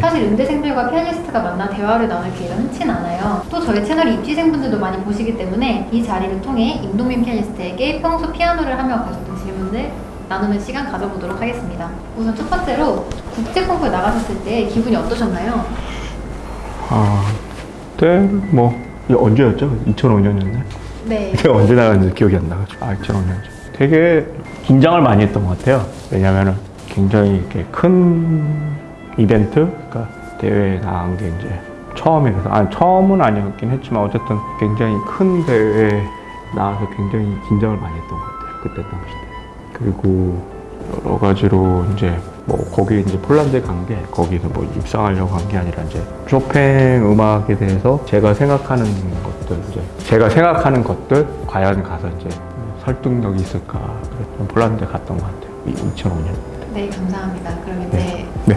사실 음대생들과 피아니스트가 만나 대화를 나눌 기회가 흔치 않아요. 또 저희 채널이 입시생분들도 많이 보시기 때문에 이 자리를 통해 임동민 피아니스트에게 평소 피아노를 하며 가졌던 질문들 나누는 시간 가져보도록 하겠습니다. 우선 첫 번째로 국제 콩쿠르 나가셨을 때 기분이 어떠셨나요? 아, 그때 뭐 이게 언제였죠? 2005년이었나요? 네. 제가 언제 나갔는지 기억이 안 나가지고 아 2005년이죠. 되게 긴장을 많이 했던 것 같아요. 왜냐면은 굉장히 이렇게 큰 이벤트, 그러니까 대회에 나간 게 이제 처음이라서 아 처음은 아니었긴 했지만 어쨌든 굉장히 큰 대회에 나와서 굉장히 긴장을 많이 했던 것 같아요. 그때 당시 때. 그리고 여러 가지로 이제 뭐 거기 이제 폴란드에 간 게 거기서 뭐 입상하려고 한게 아니라 이제 쇼팽 음악에 대해서 제가 생각하는 것들 이제 제가 생각하는 것들 과연 가서 이제 설득력이 있을까 그래서 폴란드에 갔던 것 같아요 2005년 네, 감사합니다. 그럼 이제 네. 우리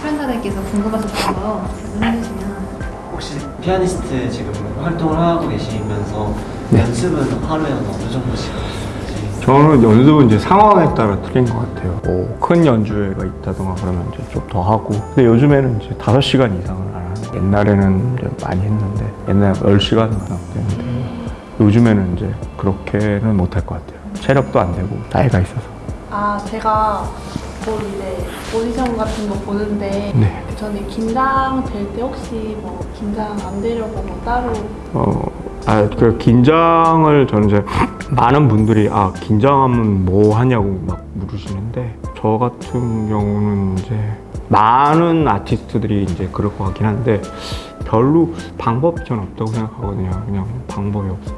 출연자들께서 궁금하셨던 거 질문해 주시면 혹시 피아니스트 지금 활동을 하고 계시면서 네. 연습은 하루에 어느 정도씩 하시는지 저는 연습은 이제 상황에 따라 틀린 것 같아요. 뭐 큰 연주회가 있다던가 그러면 이제 좀 더 하고. 근데 요즘에는 이제 5시간 이상을 안 하는. 옛날에는 이제 많이 했는데, 옛날에 10시간 했는데, 요즘에는 이제 그렇게는 못할 것 같아요. 체력도 안 되고, 나이가 있어서. 아 제가 뭐 이제 오디션 같은 거 보는데 네. 저는 긴장 될 때 혹시 뭐 긴장 안 되려고 뭐 따로 어, 아, 그 긴장을 저는 이제 많은 분들이 아, 긴장하면 뭐 하냐고 막 물으시는데 저 같은 경우는 이제 많은 아티스트들이 이제 그럴 것 같긴 한데 별로 방법이 전 없다고 생각하거든요. 그냥 방법이 없어요.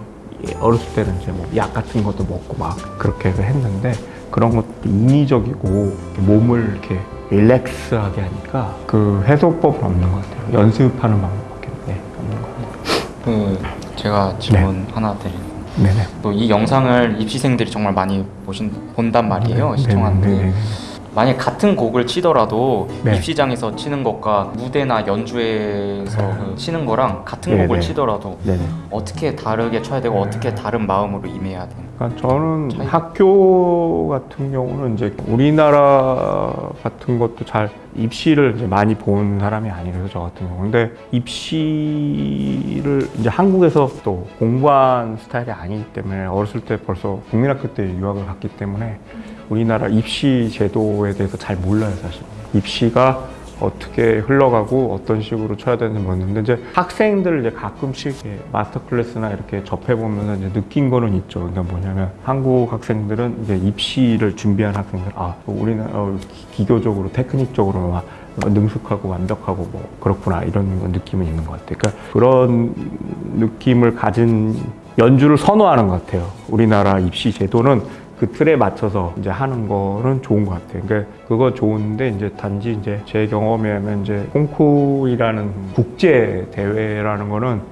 예, 어렸을 때는 이제 뭐 약 같은 것도 먹고 막 그렇게 해서 했는데 그런 것도 인위적이고 몸을 이렇게 릴렉스하게 하니까 그 해소법은 없는 것 같아요. 연습하는 방법밖에 네, 없는 것 같아요. 그 제가 질문 하나 드릴 네네. 또이 영상을 입시생들이 정말 많이 보신 본단 말이에요 네, 네, 네, 네. 만약 같은 곡을 치더라도 네. 입시장에서 치는 것과 무대나 연주회에서 그 치는 거랑 같은 네, 곡을 네. 치더라도 네네. 어떻게 다르게 쳐야 되고 어떻게 다른 마음으로 임해야 되는 그러니까 저는 차이? 학교 같은 경우는 이제 우리나라 같은 것도 잘 입시를 많이 본 사람이 아니라서 저 같은 경우 근데 입시를 이제 한국에서 또 공부한 스타일이 아니기 때문에 어렸을 때 벌써 국민학교 때 유학을 갔기 때문에 우리나라 입시 제도에 대해서 잘 몰라요 사실 입시가 어떻게 흘러가고 어떤 식으로 쳐야 되는지 모르는데 이제 학생들 이제 가끔씩 마스터 클래스나 이렇게 접해 보면 이제 느낀 거는 있죠. 그러니까 뭐냐면 한국 학생들은 이제 입시를 준비한 학생들 아 우리는 어, 기- 기교적으로 테크닉적으로 막 능숙하고 완벽하고 뭐 그렇구나 이런 거 느낌은 있는 것 같아요. 그러니까 그런 느낌을 가진 연주를 선호하는 것 같아요. 우리나라 입시 제도는 그 틀에 맞춰서 이제 하는 거는 좋은 것 같아요. 그러니까 그거 좋은데 이제 단지 이제 제 경험에 하면 이제 콩쿠르라는 국제 대회라는 거는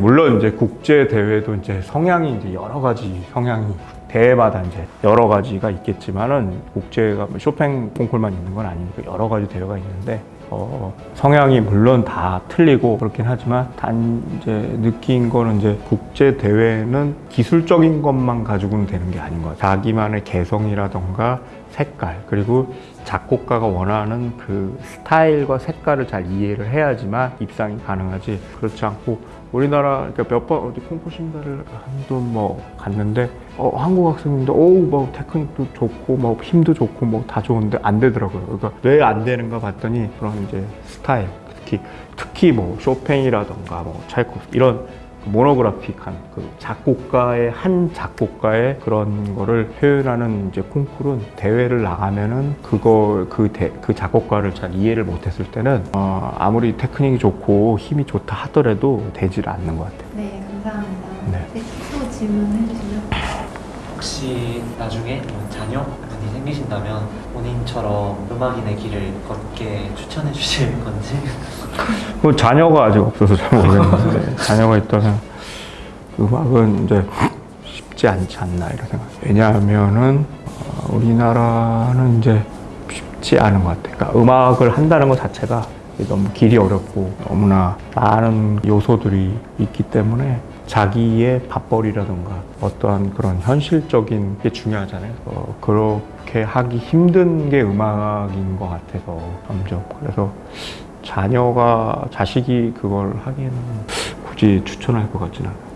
물론 이제 국제 대회도 이제 성향이 이제 여러 가지 성향이 대회마다 이제 여러 가지가 있겠지만은 국제가 뭐 쇼팽 콩쿨만 있는 건 아니니까 여러 가지 대회가 있는데 어, 성향이 물론 다 틀리고 그렇긴 하지만 단 이제 느낀 거는 이제 국제 대회는 기술적인 것만 가지고는 되는 게 아닌 것 같아요. 자기만의 개성이라던가 색깔 그리고 작곡가가 원하는 그 스타일과 색깔을 잘 이해를 해야지만 입상이 가능하지 그렇지 않고 우리나라 그러니까 몇번 어디 콩쿠르 심사를 한도 뭐 갔는데 어, 한국 학생인데 어뭐 테크닉도 좋고 뭐 힘도 좋고 뭐 다 좋은데 안 되더라고요. 그러니까 왜 안 되는가 봤더니 그런 이제 스타일 특히 특히 뭐 쇼팽이라던가 뭐 차이코프 이런 모노그래픽한 그 작곡가의 한 작곡가의 그런 거를 표현하는 이제 콩쿠르는 대회를 나가면은 그거 그, 대, 그 작곡가를 잘 이해를 못했을 때는 어, 아무리 테크닉이 좋고 힘이 좋다 하더라도 되질 않는 것 같아요. 네, 감사합니다. 네. 네, 또 질문해 주시면 혹시 나중에 뭐 자녀 분이 생기신다면 본인처럼 음악인의 길을 걷게 추천해 주실 건지 그 자녀가 아직 없어서 잘 모르겠는데 자녀가 있다면 음악은 이제 쉽지 않지 않나 이런 생각. 왜냐하면은 어, 우리나라는 이제 쉽지 않은 것 같아요. 그러니까 음악을 한다는 것 자체가 너무 길이 어렵고 너무나 많은 요소들이 있기 때문에 자기의 밥벌이라든가 어떠한 그런 현실적인 게 중요하잖아요. 어, 그렇게 하기 힘든 게 음악인 것 같아서 점점 그래서 자녀가 자식이 그걸 하기에는 굳이 추천할 것 같지는 않아요.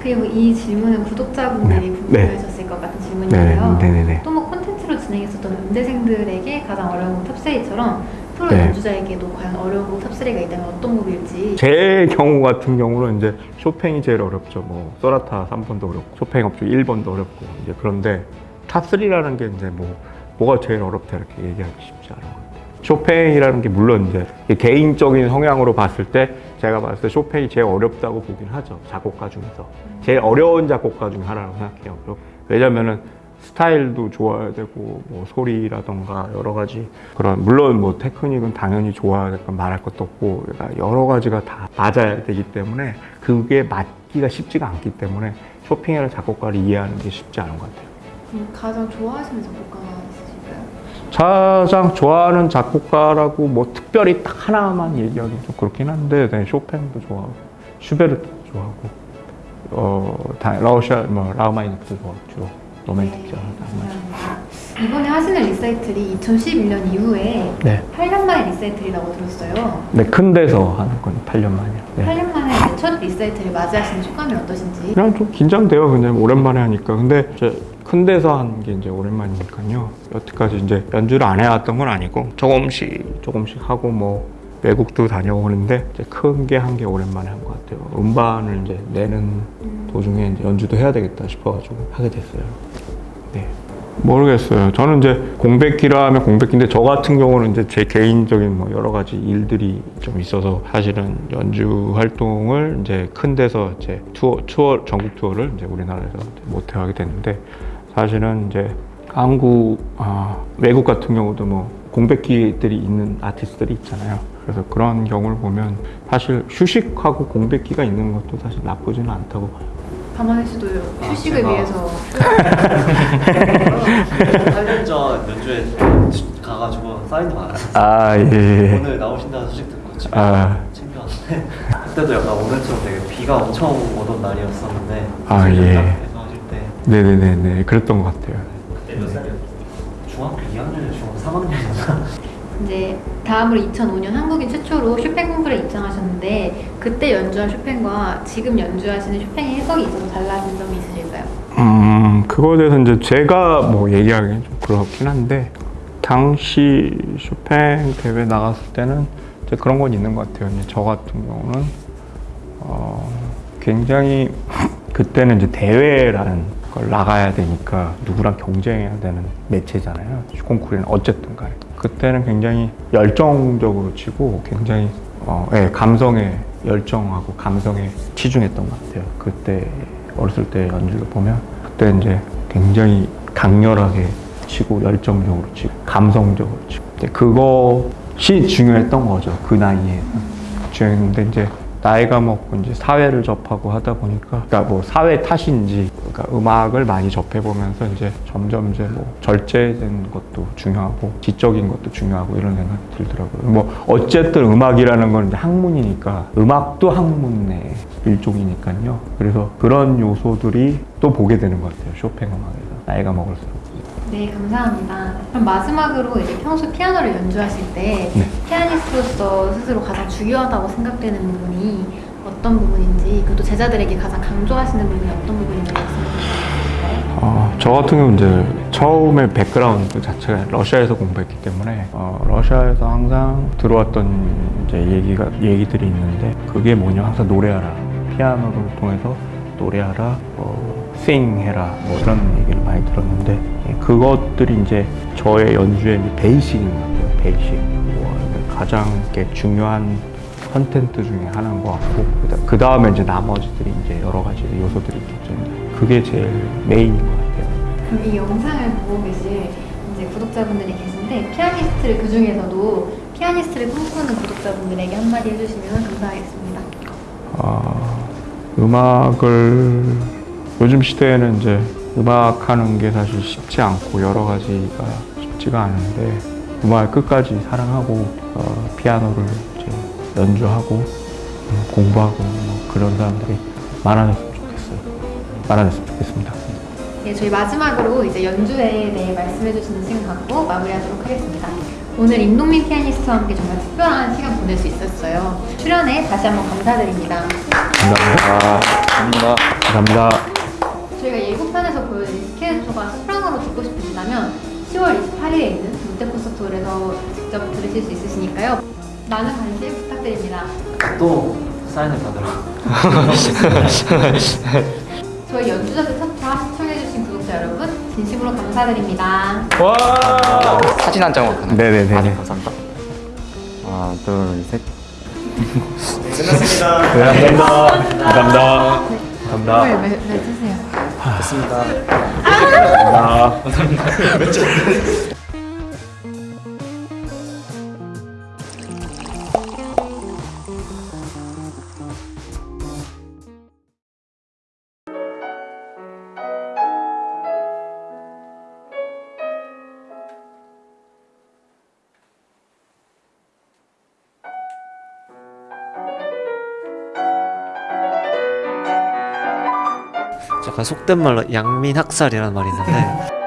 그리고 이 질문은 구독자분들이 네. 궁금해 하셨을 것 같은 질문인데요. 네, 네, 네. 또뭐 콘텐츠로 진행했었던 연대생들에게 가장 어려운 곡 top 3처럼 프로 네. 연주자에게도 과연 어려운 곡 top 3가 있다면 어떤 곡일지 제 경우 같은 경우는 이제 쇼팽이 제일 어렵죠. 뭐 소나타 3번도 어렵고 쇼팽 업주 1번도 어렵고 이제 그런데 top 3라는 게 이제 뭐 뭐가 제일 어렵다 이렇게 얘기하기 쉽지 않은 것 같아요. 쇼팽이라는 게 물론 이제 개인적인 성향으로 봤을 때 제가 봤을 때 쇼팽이 제일 어렵다고 보긴 하죠. 작곡가 중에서 제일 어려운 작곡가 중에 하나라고 생각해요. 왜냐면은 스타일도 좋아야 되고 뭐 소리라던가 여러 가지 그런 물론 뭐 테크닉은 당연히 좋아야 될 건 말할 것도 없고 그러니까 여러 가지가 다 맞아야 되기 때문에 그게 맞기가 쉽지가 않기 때문에 쇼핑이라는 작곡가를 이해하는 게 쉽지 않은 것 같아요. 음, 가장 좋아하시는 작곡가가 있으실까요? 가장 좋아하는 작곡가라고 뭐 특별히 딱 하나만 얘기하기 좀 그렇긴 한데 네, 쇼팽도 좋아하고 슈베르트도 좋아하고 어 다, 러시아 뭐 라흐마니노프도 좋아하고 주 로 로맨틱 장르 감사합니다. 이번에 하시는 리사이틀이 2011년 이후에 네. 8년 만에 리사이틀이라고 들었어요. 네, 큰 데서 하는 건 8년 만이요. 네. 8년 만에 첫 리사이틀을 맞이하시는 소감이 어떠신지? 그냥 좀 긴장돼요. 그냥 오랜만에 하니까. 근데 이제 큰 데서 하는 게 이제 오랜만이니까요. 여태까지 이제 연주를 안 해왔던 건 아니고 조금씩 조금씩 하고 뭐 외국도 다녀오는데 이제 큰게 한 게 오랜만에 한 것 같아요. 음반을 이제 내는 도중에 이제 연주도 해야 되겠다 싶어가지고 하게 됐어요. 네. 모르겠어요. 저는 이제 공백기라 하면 공백기인데 저 같은 경우는 이제 제 개인적인 뭐 여러 가지 일들이 좀 있어서 사실은 연주 활동을 이제 큰 데서 이제 투어, 투어 전국 투어를 이제 우리나라에서 못 하게 됐는데 사실은 이제 한국 아, 외국 같은 경우도 뭐 공백기들이 있는 아티스트들이 있잖아요. 그래서 그런 경우를 보면 사실 휴식하고 공백기가 있는 것도 사실 나쁘지는 않다고 봐요. 가만히 있어도 휴식을 제가- 위해서 8년 전 연주에 가가지고 사인도 받았어요. 아 예. 오늘 나오신다는 소식 듣고 집에 아. 챙겨왔는데 그때도 약간 오늘처럼 되게 비가 엄청 오던 날이었었는데 아, 예. 하실 때 네네네네 그랬던 것 같아요. 그때 몇 살이었죠? 중학교 2학년이나 중학교 3학년이었나? 이제 다음으로 2005년 한국인 최초로 쇼팽 콩쿠르에 입장하셨는데 그때 연주한 쇼팽과 지금 연주하시는 쇼팽의 해석이 있어서 달라진 점이 있으실까요? 음, 그거에 대해서 이제 제가 뭐 얘기하기는 좀 그렇긴 한데, 당시 쇼팽 대회 나갔을 때는 이제 그런 건 있는 것 같아요. 이제 저 같은 경우는, 어, 굉장히, 그때는 이제 대회라는 걸 나가야 되니까 누구랑 경쟁해야 되는 매체잖아요. 콩쿠르는 어쨌든 간에. 그때는 굉장히 열정적으로 치고 굉장히, 어, 예, 감성에 열정하고 감성에 치중했던 것 같아요. 그때 어렸을 때 연주를 보면 그때 이제 굉장히 강렬하게 치고 열정적으로 치고 감성적으로 치고 그것이 중요했던 거죠 그 나이에 중요했는데 이제 나이가 먹고 이제 사회를 접하고 하다 보니까 그러니까 뭐 사회 탓인지 그러니까 음악을 많이 접해 보면서 이제 점점 이제 뭐 절제된 것도 중요하고 지적인 것도 중요하고 이런 생각이 들더라고요. 뭐 어쨌든 음악이라는 건 학문이니까 음악도 학문의 일종이니까요. 그래서 그런 요소들이 또 보게 되는 것 같아요. 쇼팽 음악에서 나이가 먹을수록. 네, 감사합니다. 그럼 마지막으로 이제 평소 피아노를 연주하실 때 네. 피아니스트로서 스스로 가장 중요하다고 생각되는 부분이 어떤 부분인지 그리고 또 제자들에게 가장 강조하시는 부분이 어떤 부분인지 말씀해 주실까요? 어, 저 같은 경우는 이제 처음에 백그라운드 자체가 러시아에서 공부했기 때문에 어, 러시아에서 항상 들어왔던 이제 얘기가 얘기들이 있는데 그게 뭐냐 항상 노래하라 피아노를 통해서 노래하라 뭐 sing해라 뭐 이런 얘기를 많이 들었는데 예, 그것들이 이제 저의 연주의 이제 basic인 것 같아요. basic 뭐 가장 중요한 content 중에 하나인 것 같고 그 다음에 이제 나머지들이 이제 여러 가지 요소들이 있겠죠. 그게 제일 main인 것 같아요. 그럼 이 영상을 보고 계실 이제 구독자분들이 계신데 피아니스트를 그 중에서도 피아니스트를 꿈꾸는 구독자분들에게 한마디 해주시면 감사하겠습니다. 어, 음악을 요즘 시대에는 이제 음악하는 게 사실 쉽지 않고 여러 가지가 쉽지가 않은데 음악을 끝까지 사랑하고 어, 피아노를 이제 연주하고 음, 공부하고 뭐 그런 사람들이 많아졌으면 좋겠어요. 많아졌으면 좋겠습니다. 네, 저희 마지막으로 이제 연주에 대해 말씀해 주시는 시간 갖고 마무리하도록 하겠습니다. 오늘 임동민 피아니스트와 함께 정말 특별한 시간 보낼 수 있었어요. 출연에 다시 한번 감사드립니다. 감사합니다. 감사합니다. 감사합니다. 10월 28일에 있는 롯데콘서트 홀에서 직접 들으실 수 있으시니까요. 많은 관심 부탁드립니다. 또 사인을 받으러. 저희 연주자들 첫화 시청해주신 구독자 여러분 진심으로 감사드립니다. 사진 한 장만? 네네네. 아, 네, 감사합니다. 하나, 둘, 셋. 끝났습니다. 네, 감사합니다. 감사합니다. 감사합니다. 왜, 왜, 왜 드세요? 감사합니다. 약간 속된 말로 양민 학살이라는 말이 있는데